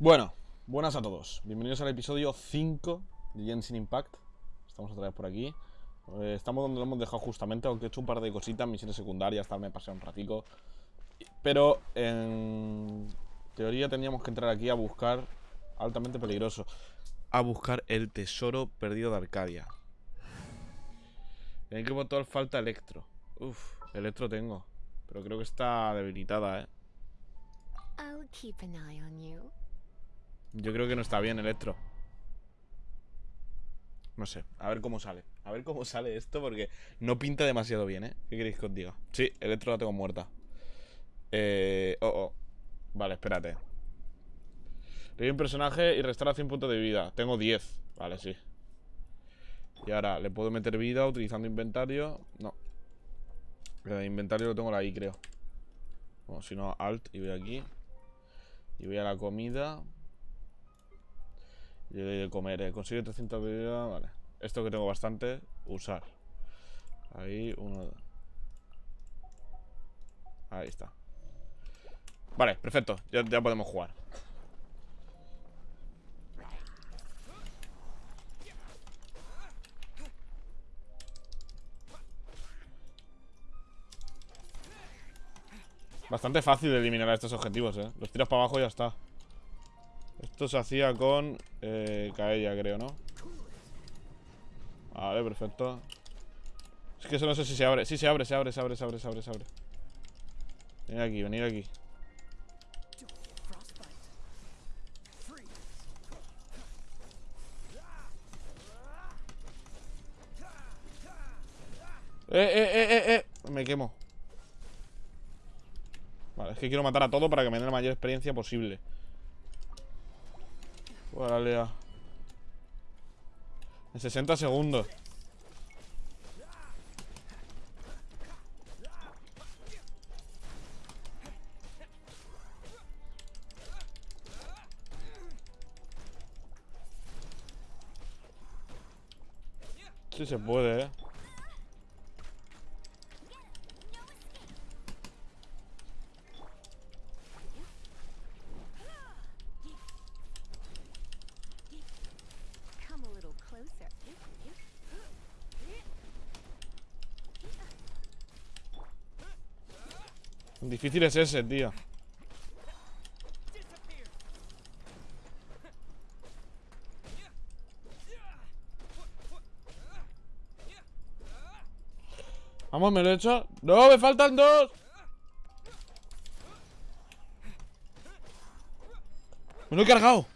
Bueno, buenas a todos. Bienvenidos al episodio 5 de Genshin Impact. Estamos otra vez por aquí. Eh, estamos donde lo hemos dejado justamente, aunque he hecho un par de cositas, misiones secundarias, tal, me pasé un ratico. Pero en teoría teníamos que entrar aquí a buscar altamente peligroso. A buscar el tesoro perdido de Arcadia. En que botón falta Electro. Uf, Electro tengo. Pero creo que está debilitada, eh. I'll keep an eye on you. Yo creo que no está bien, Electro. No sé, a ver cómo sale. A ver cómo sale esto porque no pinta demasiado bien, ¿eh? ¿Qué queréis que os diga? Sí, Electro la tengo muerta. Eh... Oh, oh. Vale, espérate. Revive un personaje y restaura 100 puntos de vida. Tengo 10. Vale, sí. Y ahora, ¿le puedo meter vida utilizando inventario? No. El inventario lo tengo ahí, creo. Bueno, si no, Alt y voy aquí. Y voy a la comida. Y voy de comer. Eh. Consigue 300 de vida. Vale. Esto que tengo bastante, usar. Ahí, uno. Ahí está. Vale, perfecto. Ya, ya podemos jugar. Bastante fácil de eliminar a estos objetivos, eh. Los tiras para abajo y ya está. Esto se hacía con eh, Kaella, creo, ¿no? Vale, perfecto. Es que eso no sé si se abre. Sí, se abre, se abre, se abre, se abre, se abre, se abre. Venid aquí, venid aquí. Eh, eh, eh, eh, eh. Me quemo. Vale, es que quiero matar a todo para que me den la mayor experiencia posible. Vale, En 60 segundos. Sí se puede, eh. Difícil es ese, tío. Vamos, me lo he hecho. ¡No, me faltan dos! Me lo he cargado.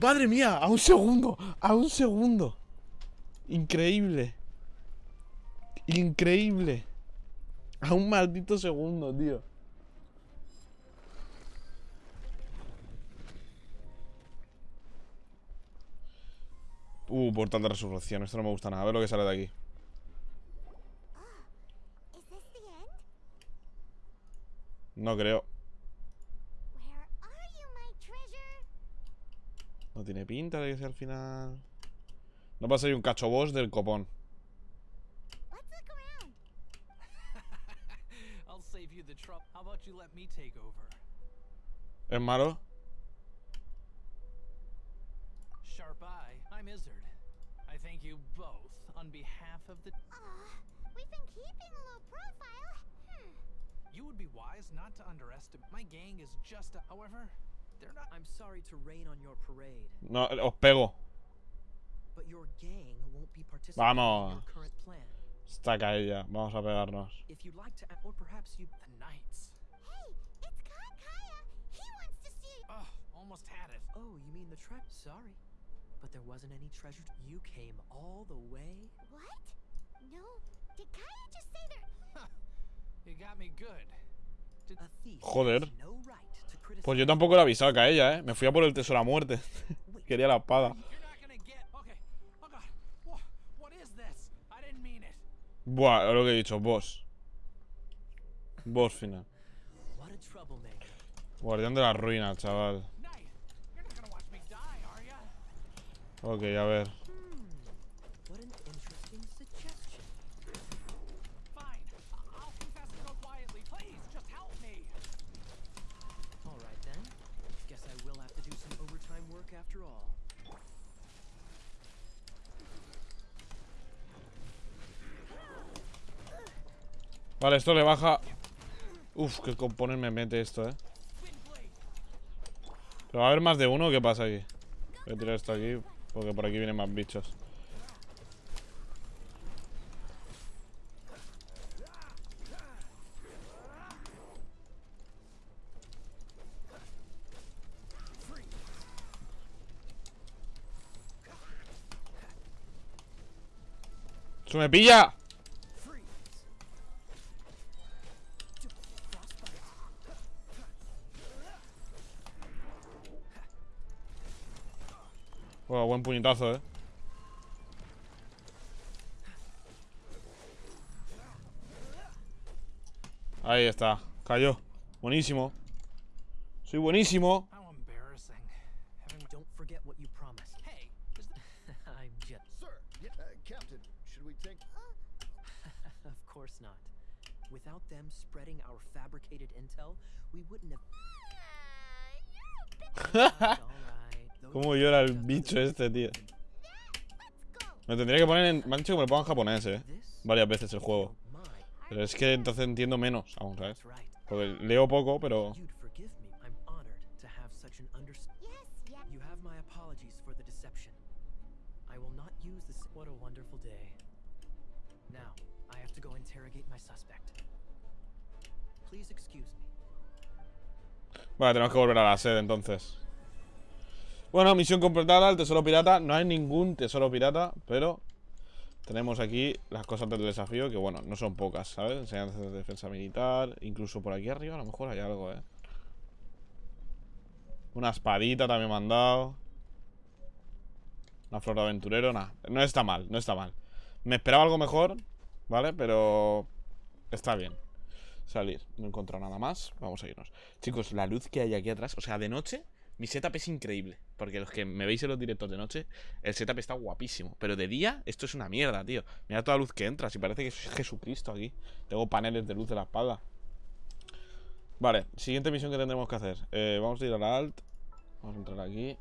Madre mía, a un segundo. A un segundo. Increíble. Increíble. A un maldito segundo, tío. Uh, portal de resurrección. Esto no me gusta nada. A ver lo que sale de aquí. End? No creo. No tiene pinta de que sea al final. No pasa ahí un cacho boss del copón. The trouble. How about you let me take over? ¿Es malo? Sharp Eye, I'm Izzard. I thank you both on behalf of the. Aw, we've been keeping a low profile. Hmm. You would be wise not to underestimate. My gang is just a. However, they're not. I'm sorry to rain on your parade, No, os pego. but your gang won't be participating in your current plan. Está caída. Vamos a pegarnos. Oh, you mean the? Sorry, but there wasn't any treasure. You came all the way. What? No. Did Kaya just say there? You got me good. Did, A thief Joder. Pues yo tampoco le avisaba a ella, ¿eh? Me fui a por el tesoro a muerte. Quería la espada. you're not gonna get. Okay. Oh God. What? What is this? I didn't mean it. Buah, lo que he dicho, boss. Boss final. A. Guardián de la ruina, chaval. Knight, you're not gonna watch Vale, esto le baja... Uf, qué componer me mete esto, eh. Pero va a haber más de uno, ¿qué pasa aquí? Voy a tirar esto aquí, porque por aquí vienen más bichos. ¡Se me pilla! Bueno, buen puñetazo, eh. Ahí está, cayó. Buenísimo. Soy buenísimo. How embarrassing. Having Don't forget what you promised. Hey, is that I'm just. Sir, yeah, uh, Captain, should we take? Of course not. Without them spreading our fabricated intel, we wouldn't have. ¿Cómo llora el bicho este, tío? Me tendría que poner en... Me han dicho que me lo ponga en japonés, eh. Varias veces el juego. Pero es que entonces entiendo menos aún, ¿sabes? Porque leo poco, pero... Vale, tenemos que volver a la sede entonces. Bueno, misión completada, el tesoro pirata. No hay ningún tesoro pirata, pero tenemos aquí las cosas del desafío, que bueno, no son pocas, ¿sabes? Enseñanzas de defensa militar. Incluso por aquí arriba a lo mejor hay algo, ¿eh? Una espadita también me han dado. Una flor de aventurero, nada. No está mal, no está mal. Me esperaba algo mejor, ¿vale? Pero está bien. Salir. No he encontrado nada más. Vamos a irnos. Chicos, la luz que hay aquí atrás, o sea, de noche, mi setup es increíble. Porque los que me veis en los directos de noche, el setup está guapísimo. Pero de día, esto es una mierda, tío. Mira toda la luz que entra, si parece que soy Jesucristo aquí. Tengo paneles de luz de la espalda. Vale, siguiente misión que tendremos que hacer. Eh, vamos a ir a la alt. Vamos a entrar aquí.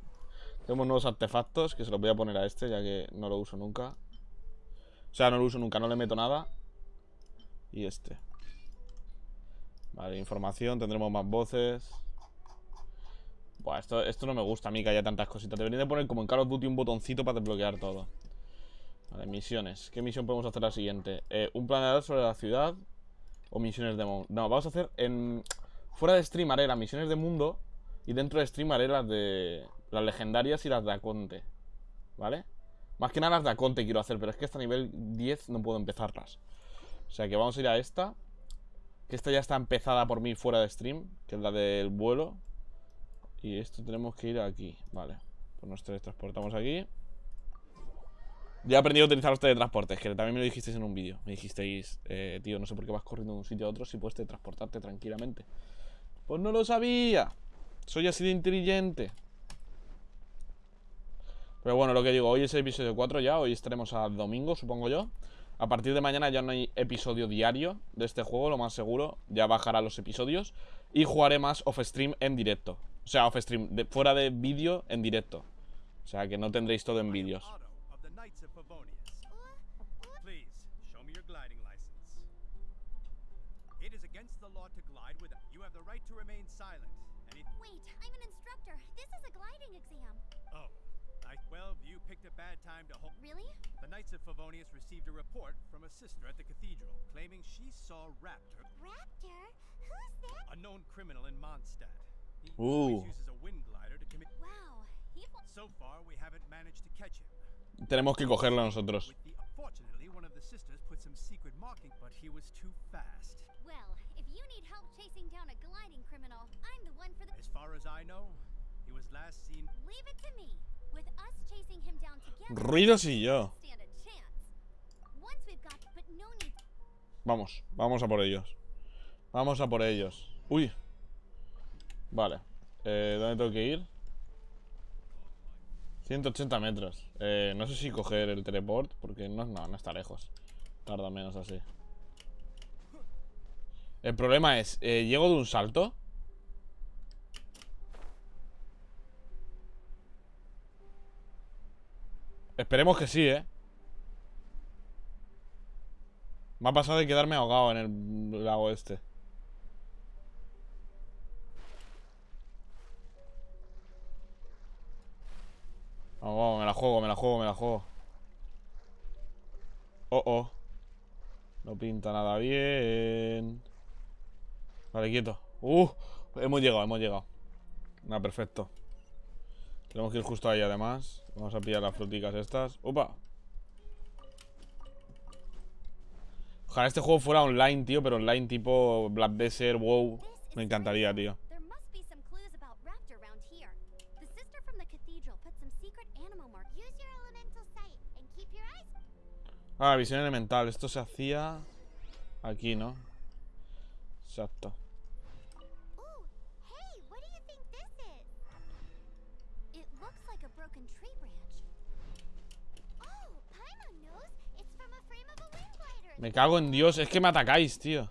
Tenemos nuevos artefactos que se los voy a poner a este, ya que no lo uso nunca. O sea, no lo uso nunca, no le meto nada. Y este. Vale, información, tendremos más voces. Esto, esto no me gusta a mí que haya tantas cositas. Deberían de poner como en Call of Duty un botoncito para desbloquear todo. Vale, misiones. ¿Qué misión podemos hacer la siguiente? Eh, un planeador sobre la ciudad o misiones de mundo. No, vamos a hacer en... Fuera de stream haré las misiones de mundo y dentro de stream haré las de... Las legendarias y las de Aconte. ¿Vale? Más que nada las de Aconte quiero hacer, pero es que hasta nivel 10 no puedo empezarlas. O sea que vamos a ir a esta. Que esta ya está empezada por mí fuera de stream, que es la del vuelo. Y esto tenemos que ir aquí, vale. Pues nos teletransportamos aquí. Ya he aprendido a utilizar los teletransportes, que también me lo dijisteis en un vídeo. Me dijisteis, eh, tío, no sé por qué vas corriendo de un sitio a otro si puedes teletransportarte tranquilamente. Pues no lo sabía. Soy así de inteligente. Pero bueno, lo que digo, hoy es el episodio 4 ya, hoy estaremos al domingo, supongo yo. A partir de mañana ya no hay episodio diario de este juego, lo más seguro. Ya bajará los episodios. Y jugaré más off-stream en directo. O sea, off-stream, de- fuera de vídeo en directo. O sea, que no tendréis todo en vídeos. Otto of the Knights of Favonius. Please, show me your gliding license. It is against the law to glide without. You have the right to remain silent. Any. Wait, I'm an instructor. This is a gliding exam. Oh. I, well, you picked a bad time to hold. Really? The Knights of Favonius received a report from a sister at the cathedral claiming she saw Raptor, Raptor? Who's that? a known criminal in Mondstadt. Him. Tenemos que cogerlo nosotros. With the, unfortunately, one of the sisters put some secret marking, but he was too fast. Well, if you need help chasing down a gliding criminal, I'm the one for the. As far as I know, he was last seen. Leave it to me. With us chasing him down together. Ruidos y yo. Stand a chance. Once we've got, but no need. Vamos, vamos a por ellos. Vamos a por ellos. Uy. Vale. Eh, ¿Dónde tengo que ir? 180 metros. Eh, no sé si coger el teleport, porque no, no, no está lejos. Tarda menos así. El problema es, eh, ¿llego de un salto? Esperemos que sí, ¿eh? Me ha pasado de quedarme ahogado en el lago este. Vamos, vamos, me la juego, me la juego, me la juego. Oh, oh. No pinta nada bien. Vale, quieto. Uh, hemos llegado, hemos llegado. Nada, perfecto. Tenemos que ir justo ahí además. Vamos a pillar las fruticas estas. ¡Opa! Ojalá este juego fuera online, tío, pero online tipo Black Desert, WoW. Me encantaría, tío. Ah, visión elemental. Esto se hacía aquí, ¿no? Exacto. Me cago en Dios. Es que me atacáis, tío. Hmm.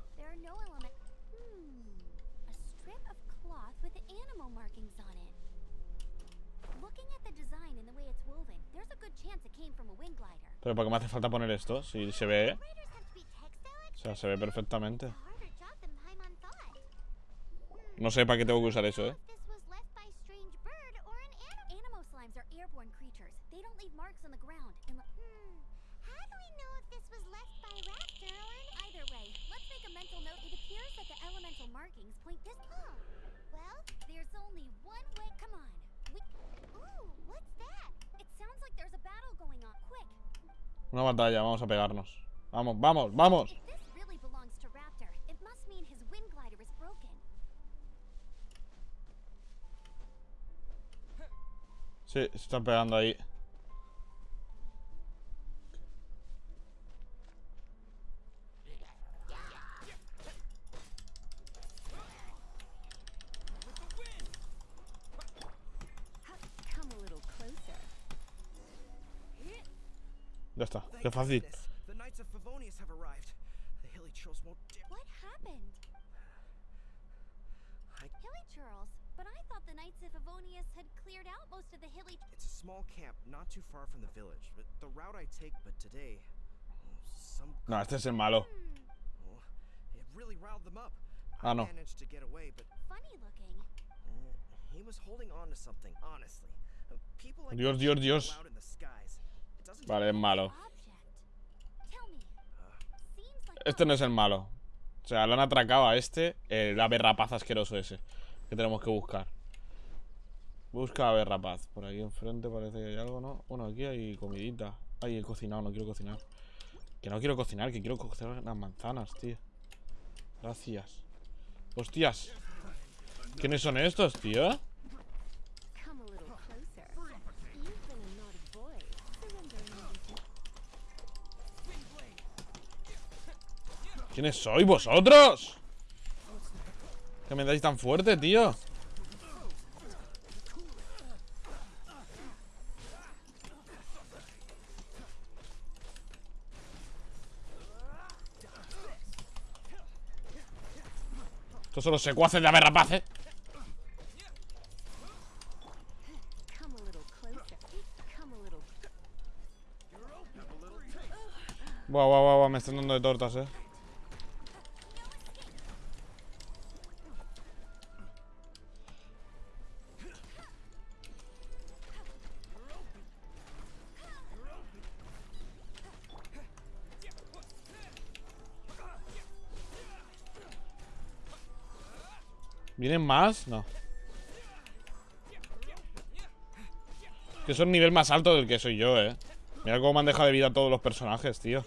Looking at the design and the way it's woven, there's a good chance it came from a wind glider. Pero ¿por qué me hace falta poner esto? Si se ve, O sea, se ve perfectamente. No sé para qué tengo que usar eso, ¿eh? Una batalla, vamos a pegarnos. Vamos, vamos, vamos. Sí, se están pegando ahí. Ya está, qué fácil. goodness. The Knights of Favonius have arrived. The Hilly Churls won't dare. What happened? I- Hilly churls, but I thought the Knights of Avonius had cleared out most of the hilly. It's a small camp not too far from the village. But the route I take, but today, some No, este es el malo. Hmm, oh, it really riled them up. Ah, I no. managed to get away, but funny looking. he was holding on to something. Honestly, people like Dios, Dios, Dios. allowed in the skies. Vale, es malo. Este no es el malo. O sea, lo han atracado a este, el ave rapaz asqueroso ese. Que tenemos que buscar. Busca ave rapaz. Por aquí enfrente parece que hay algo, ¿no? Bueno, aquí hay comidita. Ay, he cocinado, no quiero cocinar. Que no quiero cocinar, que quiero cocer las manzanas, tío. Gracias. Hostias. ¿Quiénes son estos, tío? ¿Quiénes sois vosotros? ¿Qué me dais tan fuerte, tío? Estos son los secuaces de ave rapaz, ¿eh? Buah, buah, buah, me están dando de tortas, ¿eh? ¿Vienen más? No. Que son nivel más alto del que soy yo, eh. Mira cómo me han dejado de vida todos los personajes, tío.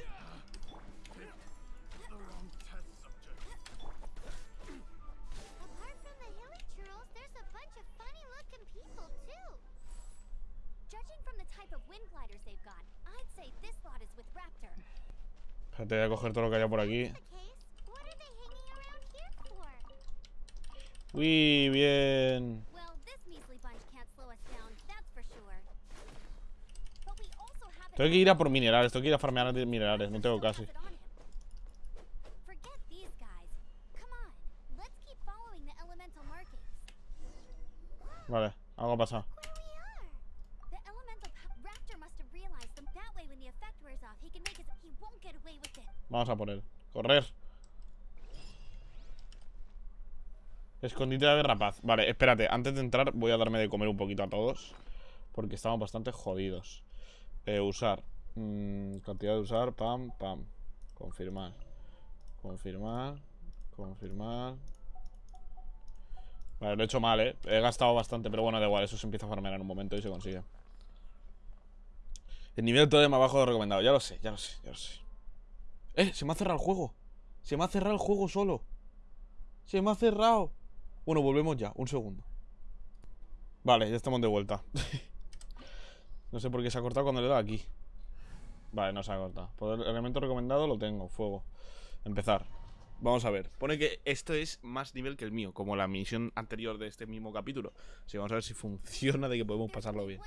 Espérate, voy a coger todo lo que haya por aquí. Also have Tengo que ir a por minerales, tengo que ir a farmear de minerales, no tengo casi. Vale, algo ha pasado. Vamos a por él. Correr. Escondite de rapaz. Vale, espérate. Antes de entrar voy a darme de comer un poquito a todos. Porque estamos bastante jodidos. Eh, usar. Mm, cantidad de usar. Pam, pam. Confirmar. Confirmar. Confirmar. Vale, lo he hecho mal, ¿eh? He gastado bastante, pero bueno, da igual. Eso se empieza a farmear en un momento y se consigue. El nivel todavía más bajo de recomendado. Ya lo sé, ya lo sé, ya lo sé. ¡Eh! Se me ha cerrado el juego. Se me ha cerrado el juego solo. Se me ha cerrado. Bueno, volvemos ya. Un segundo. Vale, ya estamos de vuelta. no sé por qué se ha cortado cuando le he dado aquí. Vale, no se ha cortado. Por el elemento recomendado lo tengo. Fuego. Empezar. Vamos a ver. Pone que esto es más nivel que el mío, como la misión anterior de este mismo capítulo. Sí, vamos a ver si funciona de que podemos pasarlo bien.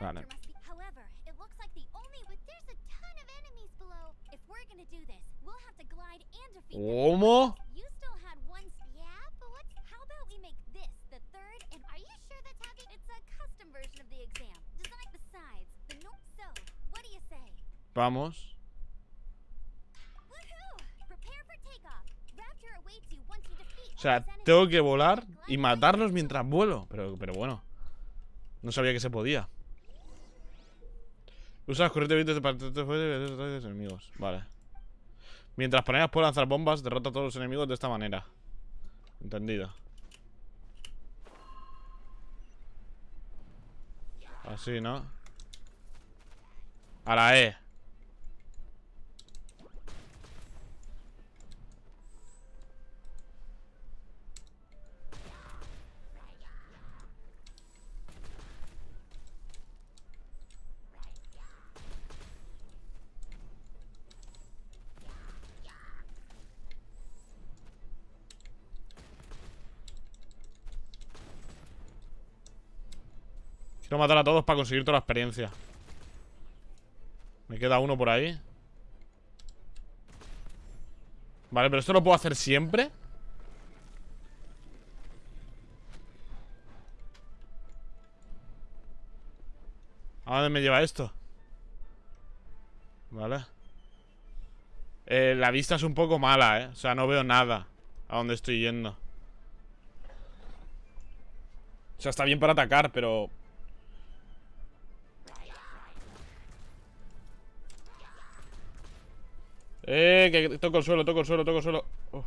Vale. Raptor must be. However, it looks like the only but there's a ton of enemies below. If we're gonna do this, we'll have to glide and defeat them. ¿Cómo? You still had one. sp- Yeah, but what? How about we make this the third? And are you sure that's how the? It's a custom version of the exam. Design besides the no. So, what do you say? Vamos. Woohoo! Prepare for takeoff. Raptor awaits you once you defeat. O sea, tengo que volar y matarlos mientras vuelo. Pero, pero bueno. No sabía que se podía. Usa las corrientes de para de los enemigos. Vale. Mientras planeas por lanzar bombas, derrota a todos los enemigos de esta manera. Entendido. Así, ¿no? A la E. Quiero matar a todos para conseguir toda la experiencia. Me queda uno por ahí. Vale, pero esto lo puedo hacer siempre. ¿A dónde me lleva esto? Vale. Eh, la vista es un poco mala, ¿eh? O sea, no veo nada a dónde estoy yendo. O sea, está bien para atacar, pero... Eh, que toco el suelo, toco el suelo, toco el suelo. Uf.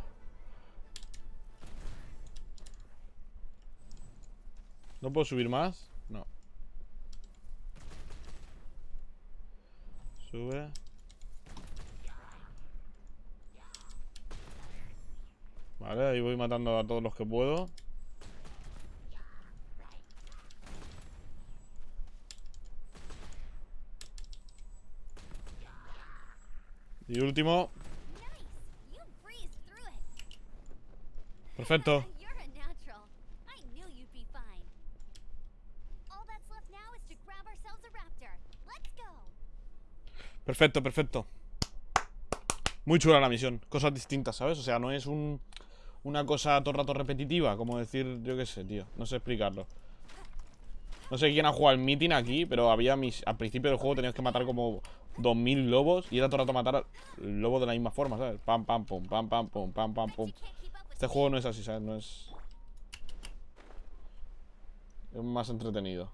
¿No puedo subir más? No. Sube. Vale, ahí voy matando a todos los que puedo. Y último. Nice. You breezed through it. Perfecto. You're a natural. I knew you'd be fine. All that's left now is to grab ourselves a raptor. Let's go. Perfecto, perfecto. Muy chula la misión. Cosas distintas, ¿sabes? O sea, no es un, una cosa todo el rato repetitiva. Como decir, yo qué sé, tío. No sé explicarlo. No sé quién ha jugado el meeting aquí, pero había mis. Al principio del juego tenías que matar como 2000 lobos y era todo el rato matar al lobo de la misma forma, ¿sabes? Pam, pam, pum, pam, pam, pum, pam, pam, pum. Este juego no es así, ¿sabes? No es. Es más entretenido.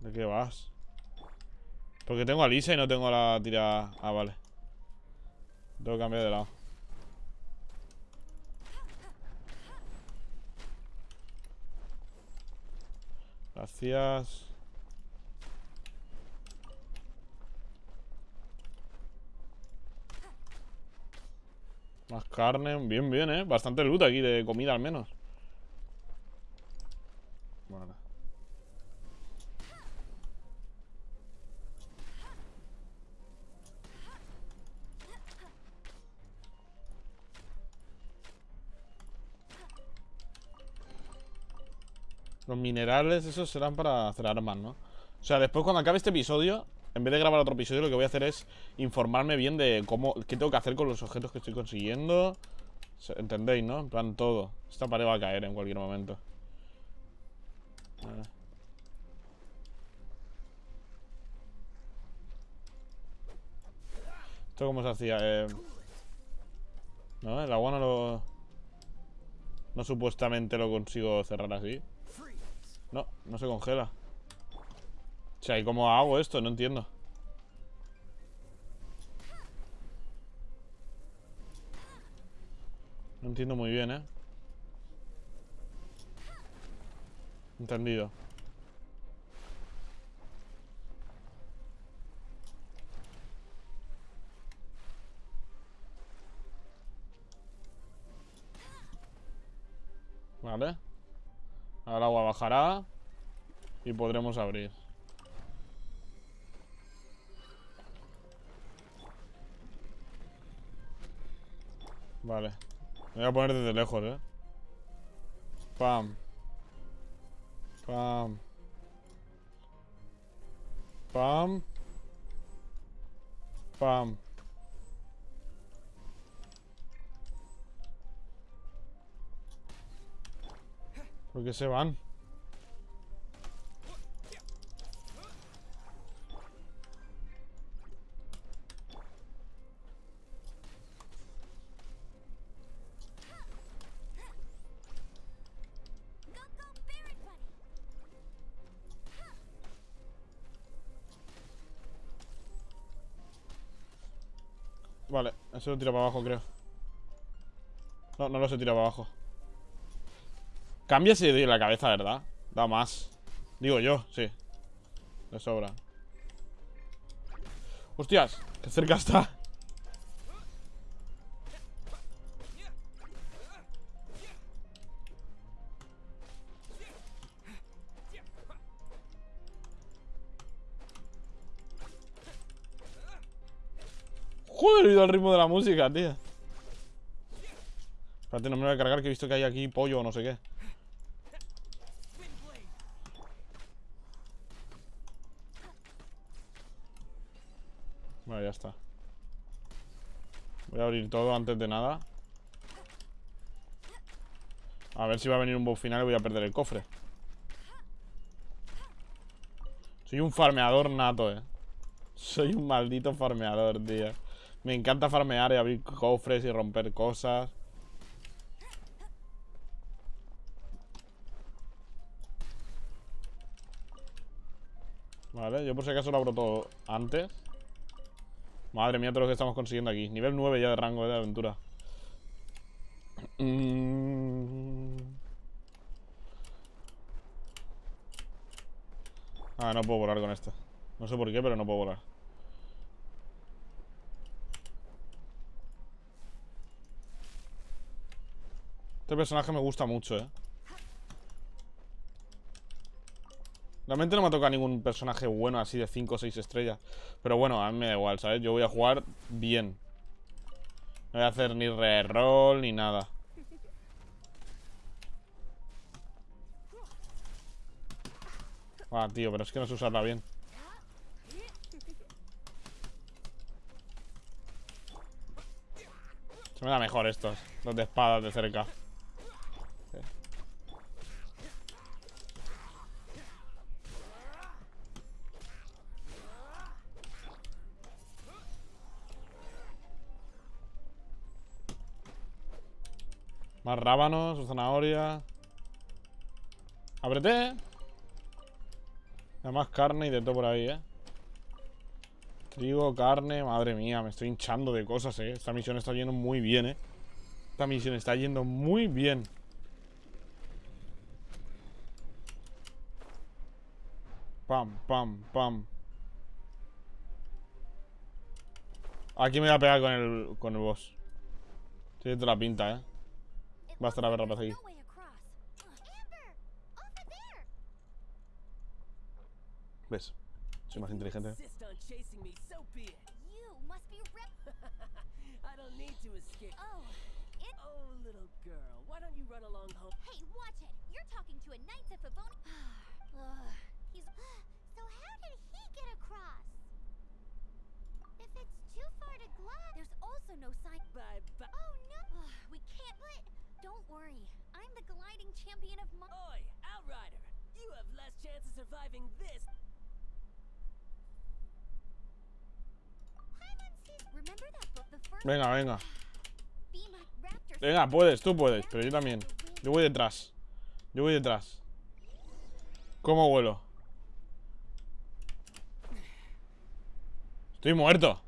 ¿De qué vas? Porque tengo a Lisa y no tengo la tira. Ah, vale. Tengo que cambiar de lado. Gracias. Más carne. Bien, bien, ¿eh? Bastante loot aquí de comida al menos. Los minerales, esos serán para hacer armas, ¿no? O sea, después cuando acabe este episodio, en vez de grabar otro episodio, lo que voy a hacer es informarme bien de cómo, qué tengo que hacer con los objetos que estoy consiguiendo. ¿Entendéis, no? En plan todo. Esta pared va a caer en cualquier momento. ¿Esto cómo se hacía? Eh... No, el agua no lo... No supuestamente lo consigo cerrar así. No, no se congela. O sea, ¿y cómo hago esto? No entiendo. No entiendo muy bien, ¿eh? Entendido. Vale. Ahora agua bajará. Y podremos abrir. Vale. Me voy a poner desde lejos, eh. Pam. Pam. Pam. Pam. ¿Por qué se van? Vale, eso lo tira para abajo, creo. No, no lo se tira para abajo. Cambia si la cabeza, ¿verdad? Da más. Digo yo, sí. De sobra. ¡Hostias! ¡Qué cerca está! Joder, he ido al ritmo de la música, tío. Espérate, no me voy a cargar que he visto que hay aquí pollo o no sé qué. Vale, ya está. Voy a abrir todo antes de nada. A ver si va a venir un boss final y voy a perder el cofre. Soy un farmeador nato, eh. Soy un maldito farmeador, tío. Me encanta farmear y abrir cofres y romper cosas. Vale, yo por si acaso lo abro todo antes. Madre mía, todo lo que estamos consiguiendo aquí. Nivel 9 ya de rango eh, de aventura. Mm. Ah, no puedo volar con esto. No sé por qué, pero no puedo volar. Este personaje me gusta mucho, eh. Realmente no me ha tocado ningún personaje bueno así de 5 o 6 estrellas. Pero bueno, a mí me da igual, ¿sabes? Yo voy a jugar bien. No voy a hacer ni reroll ni nada. Ah, tío, pero es que no sé usarla bien. Se me da mejor estos, los de espadas de cerca. Más rábanos, zanahoria. ¡Ábrete! Hay más carne y de todo por ahí, ¿eh? Trigo, carne, madre mía, me estoy hinchando de cosas, ¿eh? Esta misión está yendo muy bien, ¿eh? Esta misión está yendo muy bien. Pam, pam, pam. Aquí me voy a pegar con el, con el boss. Tiene toda la pinta, ¿eh? It Va a estar a ver rapaz aquí. no way across. Amber! Over there! ¿Ves? Soy más inteligente. Insist on chasing me, so be it. You must be rep- I don't need to escape. Oh, Oh, little girl, why don't you run along home? Hey, watch it! You're talking to a Knights of Favoni- Ugh, he's- So how did he get across? If it's too far to glide, there's also also no sign. Bye bye. Oh no! Ugh, we can't. But don't worry. I'm the gliding champion of Mar. Oi, Outrider! You have less chance of surviving this. Paimon says- Remember that book? The first Venga, venga. Venga, puedes, tú puedes, pero yo también. Yo voy detrás. Yo voy detrás. ¿Cómo vuelo? Estoy muerto.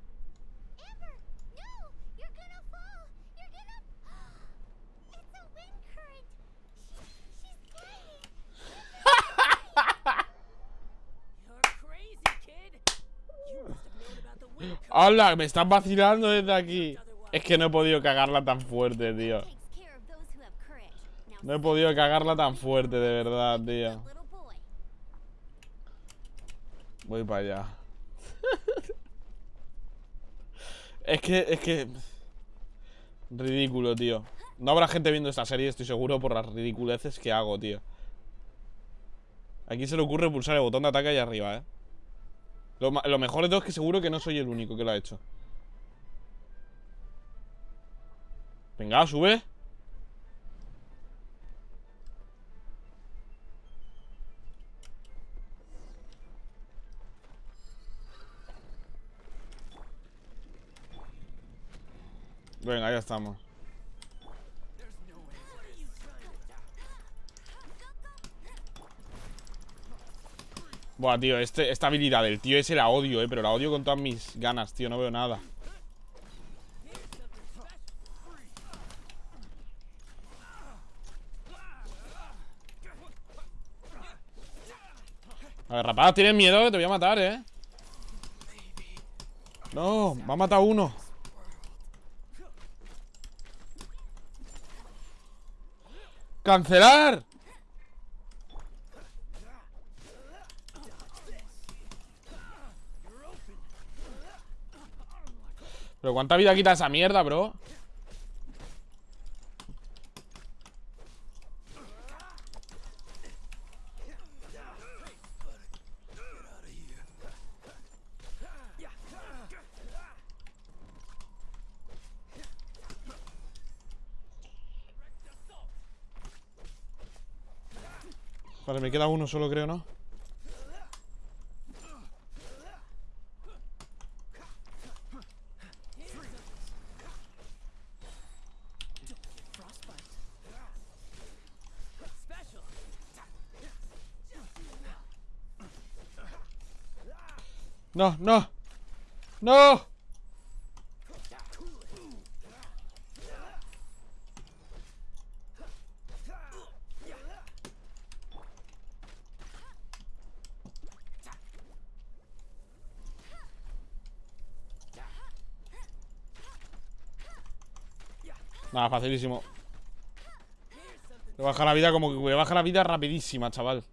¡Hala! Me están vacilando desde aquí. Es que no he podido cagarla tan fuerte, tío. No he podido cagarla tan fuerte, de verdad, tío. Voy para allá. es que, es que... Ridículo, tío. No habrá gente viendo esta serie, estoy seguro, por las ridiculeces que hago, tío. Aquí se le ocurre pulsar el botón de ataque ahí arriba, eh. Lo, lo mejor de todo es que seguro que no soy el único que lo ha hecho. Venga, sube. Venga, ya estamos. Buah, tío, este, esta habilidad del tío ese la odio, eh Pero la odio con todas mis ganas, tío, no veo nada. A ver, rapaz, tienes miedo que te voy a matar, eh. No, me ha matado uno. ¡Cancelar! Pero ¿cuánta vida quita esa mierda, bro? Vale, me queda uno solo, creo, ¿no? No, no. No. Nada, facilísimo. Me baja la vida como que me baja la vida rapidísima, chaval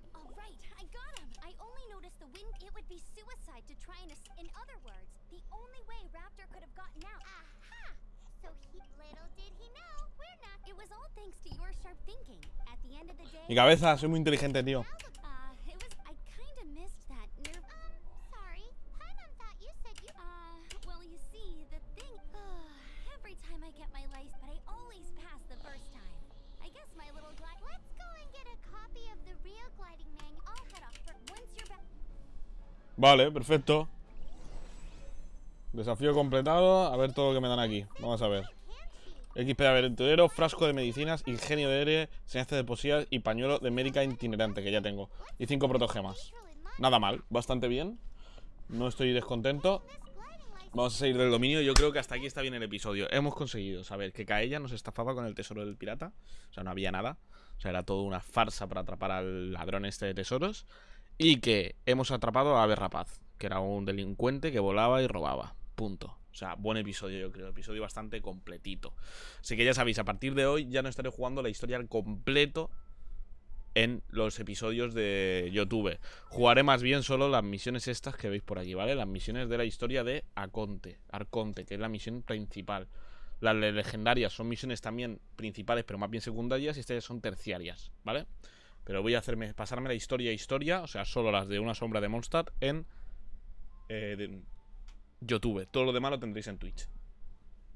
head off. But once you're back. Vale, perfecto. Desafío completado. A ver todo lo que me dan aquí. Vamos a ver XP de aventurero, frasco de medicinas, ingenio de aire, enseñanza de poesía y pañuelo de médica itinerante, que ya tengo. Y cinco protogemas. Nada mal, bastante bien. No estoy descontento. Vamos a seguir del dominio. Yo creo que hasta aquí está bien el episodio. Hemos conseguido saber que Kaella nos estafaba con el tesoro del pirata. O sea, no había nada. O sea, era todo una farsa para atrapar al ladrón este de tesoros. Y que hemos atrapado a Ave Rapaz, que era un delincuente que volaba y robaba. Punto. O sea, buen episodio, yo creo. Episodio bastante completito. Así que ya sabéis, a partir de hoy ya no estaré jugando la historia al completo en los episodios de YouTube. Jugaré más bien solo las misiones estas que veis por aquí, ¿vale? Las misiones de la historia de Aconte, Arconte, que es la misión principal. Las le- legendarias son misiones también principales, pero más bien secundarias, y estas son terciarias, ¿vale? Pero voy a hacerme pasarme la historia historia, o sea, solo las de una sombra de Mondstadt en eh, YouTube. Todo lo demás lo tendréis en Twitch.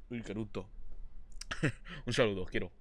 Uy, qué. Un saludo, os quiero.